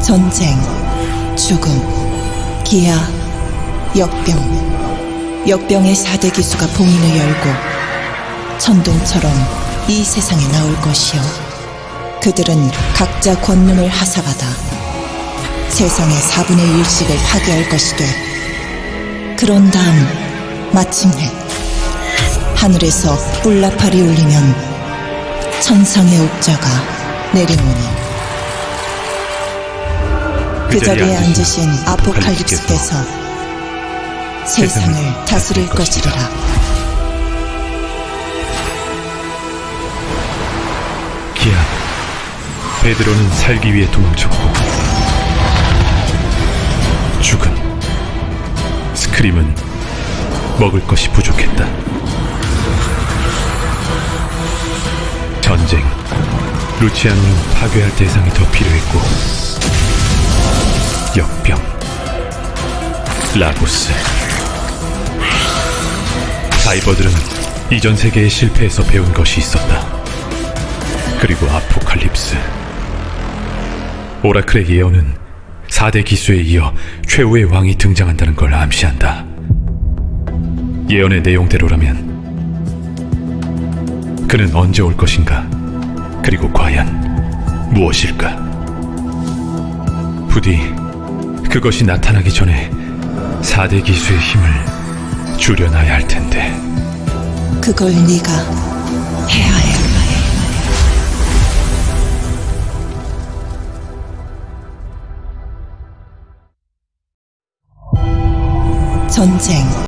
전쟁, 죽음, 기아, 역병. 역병의 4대 기수가 봉인을 열고 천둥처럼 이 세상에 나올 것이요. 그들은 각자 권능을 하사받아 세상의 4분의 1씩을 파괴할 것이되 그런 다음 마침내 하늘에서 뿔나팔이 울리면 천상의 옥자가 내려오니 그 자리에 앉으신 아포칼립스께서 세상을 다스릴 것이리라. 기아, 베드로는 살기 위해 도망쳤고 죽은 스크림은 먹을 것이 부족했다. 전쟁, 루치아노는 파괴할 대상이 더 필요했고 역병, 라고스, 사이버들은 이전 세계의 실패에서 배운 것이 있었다. 그리고 아포칼립스. 오라클의 예언은 4대 기수에 이어 최후의 왕이 등장한다는 걸 암시한다. 예언의 내용대로라면 그는 언제 올 것인가? 그리고 과연 무엇일까? 부디 그것이 나타나기 전에 4대 기수의 힘을 줄여놔야 할 텐데. 그걸 네가 해야 해. 전쟁,